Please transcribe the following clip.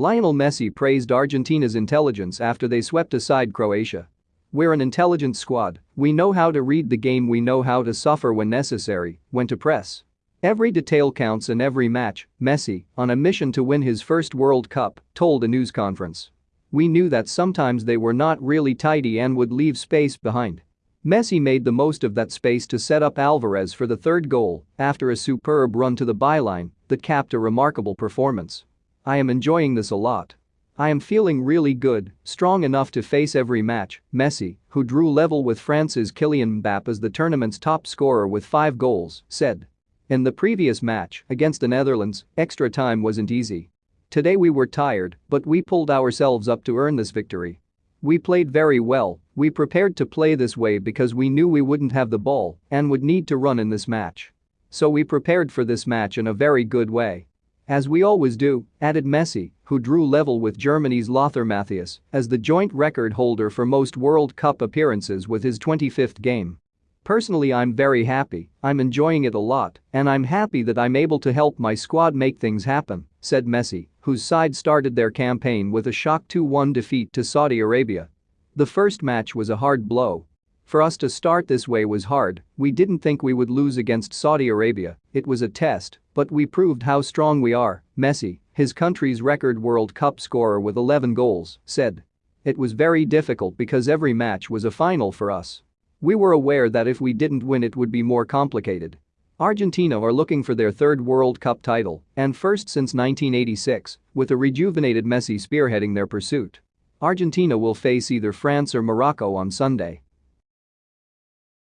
Lionel Messi praised Argentina's intelligence after they swept aside Croatia. We're an intelligent squad, we know how to read the game we know how to suffer when necessary, when to press. Every detail counts in every match, Messi, on a mission to win his first World Cup, told a news conference. We knew that sometimes they were not really tidy and would leave space behind. Messi made the most of that space to set up Alvarez for the third goal after a superb run to the byline that capped a remarkable performance. I am enjoying this a lot. I am feeling really good, strong enough to face every match, Messi, who drew level with France's Kylian Mbappe as the tournament's top scorer with five goals, said. In the previous match, against the Netherlands, extra time wasn't easy. Today we were tired, but we pulled ourselves up to earn this victory. We played very well, we prepared to play this way because we knew we wouldn't have the ball and would need to run in this match. So we prepared for this match in a very good way. As we always do, added Messi, who drew level with Germany's Lothar Matthäus as the joint record holder for most World Cup appearances with his 25th game. Personally I'm very happy, I'm enjoying it a lot, and I'm happy that I'm able to help my squad make things happen, said Messi, whose side started their campaign with a shock 2-1 defeat to Saudi Arabia. The first match was a hard blow, for us to start this way was hard, we didn't think we would lose against Saudi Arabia, it was a test, but we proved how strong we are, Messi, his country's record World Cup scorer with 11 goals, said. It was very difficult because every match was a final for us. We were aware that if we didn't win it would be more complicated. Argentina are looking for their third World Cup title and first since 1986, with a rejuvenated Messi spearheading their pursuit. Argentina will face either France or Morocco on Sunday.